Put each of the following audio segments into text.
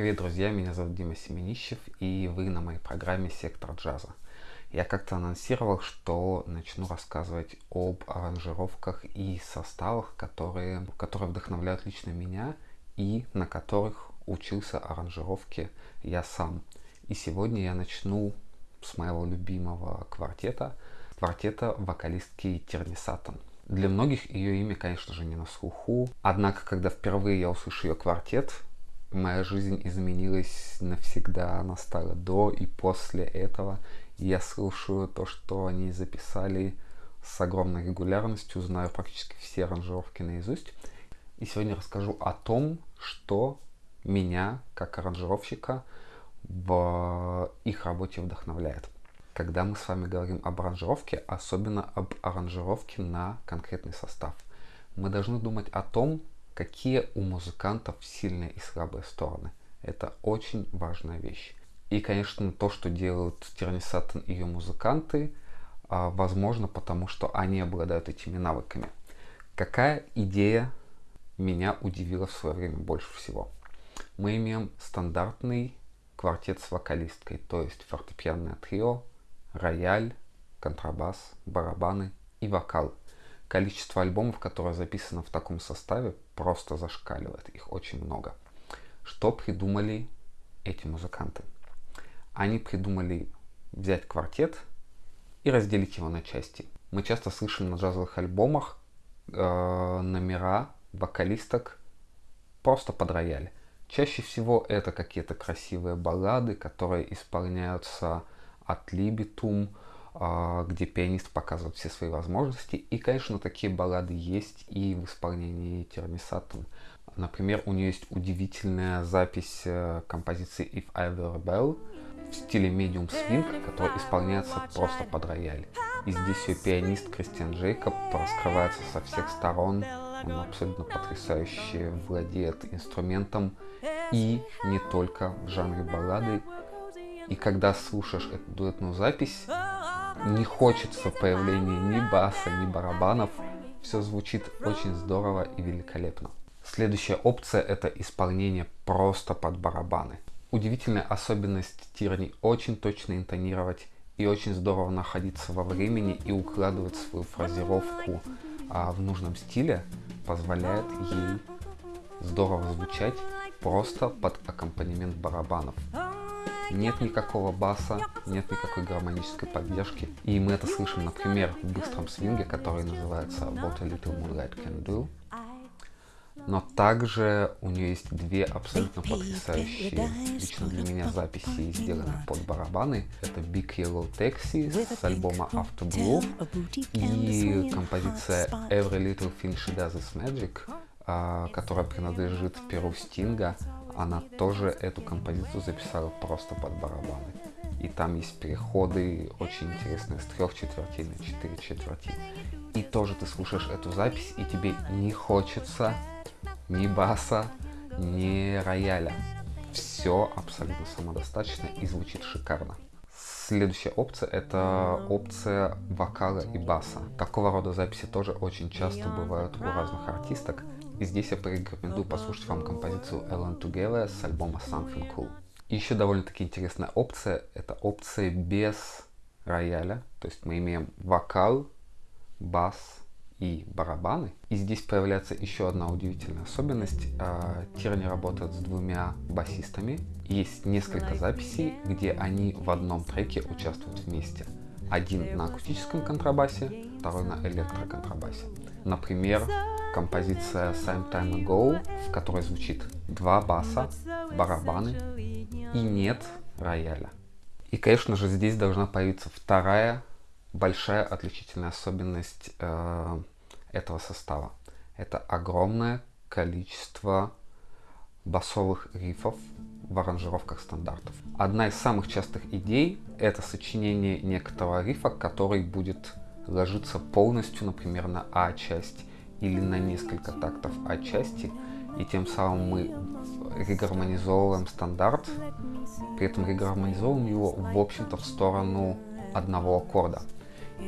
Привет, друзья, меня зовут Дима Семенищев, и вы на моей программе «Сектор джаза». Я как-то анонсировал, что начну рассказывать об аранжировках и составах, которые, которые вдохновляют лично меня и на которых учился аранжировке я сам. И сегодня я начну с моего любимого квартета, квартета вокалистки Терни Саттон. Для многих ее имя, конечно же, не на слуху. Однако, когда впервые я услышал ее квартет, моя жизнь изменилась навсегда. Она стала до и после этого. Я слушаю то, что они записали с огромной регулярностью, знаю практически все аранжировки наизусть. И сегодня расскажу о том, что меня, как аранжировщика, в их работе вдохновляет. Когда мы с вами говорим об аранжировке, особенно об аранжировке на конкретный состав, мы должны думать о том, какие у музыкантов сильные и слабые стороны. Это очень важная вещь. И, конечно, то, что делают Терни Саттон и ее музыканты, а, возможно, потому что они обладают этими навыками. Какая идея меня удивила в свое время больше всего? Мы имеем стандартный квартет с вокалисткой, то есть фортепианное трио, рояль, контрабас, барабаны и вокал. Количество альбомов, которые записано в таком составе, просто зашкаливает. Их очень много. Что придумали эти музыканты? Они придумали взять квартет и разделить его на части. Мы часто слышим на джазовых альбомах э, номера вокалисток просто под рояль. Чаще всего это какие-то красивые баллады, которые исполняются от либитум, где пианист показывает все свои возможности. И, конечно, такие баллады есть и в исполнении Термисатум. Например, у нее есть удивительная запись э, композиции If I Were Bell в стиле медиум свинг, который исполняется просто под рояль. И здесь ее пианист Кристиан Джейкоб раскрывается со всех сторон. Он абсолютно потрясающе владеет инструментом и не только в жанре баллады. И когда слушаешь эту дуэтную запись, не хочется появления ни баса, ни барабанов. Все звучит очень здорово и великолепно. Следующая опция это исполнение просто под барабаны. Удивительная особенность Тирни очень точно интонировать и очень здорово находиться во времени и укладывать свою фразировку а, в нужном стиле позволяет ей здорово звучать просто под аккомпанемент барабанов нет никакого баса, нет никакой гармонической поддержки. И мы это слышим, например, в быстром свинге, который называется What a Little Moonlight Can Do. Но также у нее есть две абсолютно потрясающие, лично для меня, записи, сделанные под барабаны. Это Big Yellow Taxi с альбома After Blue и композиция Every Little Thing She Does Is Magic, а, которая принадлежит Перу Стинга она тоже эту композицию записала просто под барабаны. И там есть переходы очень интересные с трех четвертей на четыре четверти. И тоже ты слушаешь эту запись, и тебе не хочется ни баса, ни рояля. Все абсолютно самодостаточно и звучит шикарно. Следующая опция это опция вокала и баса. Такого рода записи тоже очень часто бывают у разных артисток. И здесь я порекомендую послушать вам композицию Ellen Together с альбома Something Cool. И еще довольно-таки интересная опция, это опция без рояля. То есть мы имеем вокал, бас и барабаны. И здесь появляется еще одна удивительная особенность. А, Тирни работает с двумя басистами. Есть несколько записей, где они в одном треке участвуют вместе. Один на акустическом контрабасе, второй на электроконтрабасе. Например, композиция Some Time Ago, в которой звучит два баса, барабаны и нет рояля. И, конечно же, здесь должна появиться вторая большая отличительная особенность э, этого состава. Это огромное количество басовых рифов в аранжировках стандартов. Одна из самых частых идей – это сочинение некоторого рифа, который будет ложиться полностью, например, на А-часть или на несколько тактов отчасти, и тем самым мы регармонизовываем стандарт, при этом регармонизовываем его, в общем-то, в сторону одного аккорда.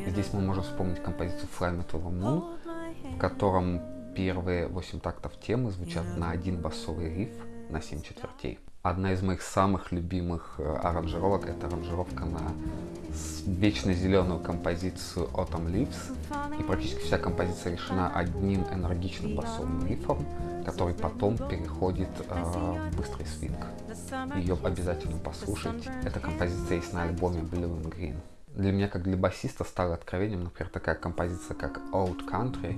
Здесь мы можем вспомнить композицию Fly Me to the Moon, в котором первые 8 тактов темы звучат на один басовый риф на 7 четвертей. Одна из моих самых любимых э, аранжировок это аранжировка на вечно зеленую композицию Autumn Leaves. И практически вся композиция решена одним энергичным басовым рифом, который потом переходит э, в быстрый свинг. Ее обязательно послушать. Эта композиция есть на альбоме Blue and Green. Для меня, как для басиста, стало откровением, например, такая композиция, как Old Country,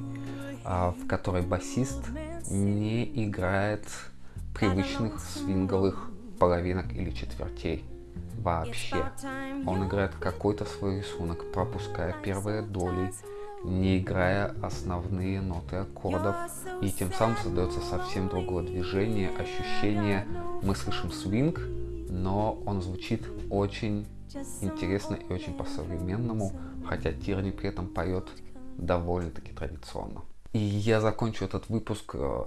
э, в которой басист не играет привычных свинговых половинок или четвертей вообще. Он играет какой-то свой рисунок, пропуская первые доли, не играя основные ноты аккордов, и тем самым создается совсем другое движение, ощущение. Мы слышим свинг, но он звучит очень интересно и очень по-современному, хотя Тирни при этом поет довольно-таки традиционно. И я закончу этот выпуск э,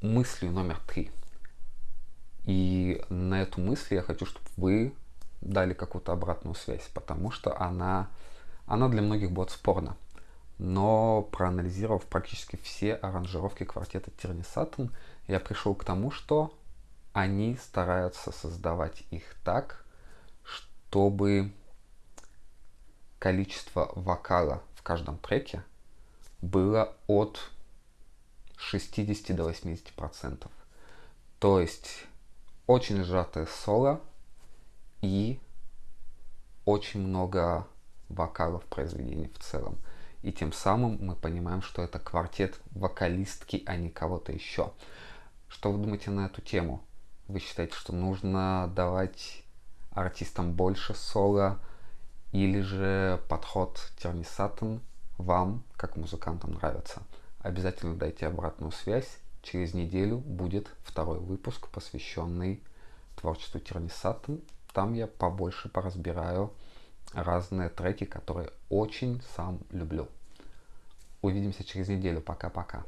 мыслью номер три. И на эту мысль я хочу, чтобы вы дали какую-то обратную связь, потому что она, она для многих будет спорна. Но проанализировав практически все аранжировки квартета Тирни Саттон, я пришел к тому, что они стараются создавать их так, чтобы количество вокала в каждом треке было от 60 до 80 процентов. То есть очень сжатое соло и очень много вокалов произведении в целом. И тем самым мы понимаем, что это квартет вокалистки, а не кого-то еще. Что вы думаете на эту тему? Вы считаете, что нужно давать артистам больше соло, или же подход Терни Саттон вам, как музыкантам, нравится? Обязательно дайте обратную связь. Через неделю будет второй выпуск, посвященный творчеству Терни Саттон. Там я побольше поразбираю разные треки, которые очень сам люблю. Увидимся через неделю. Пока-пока.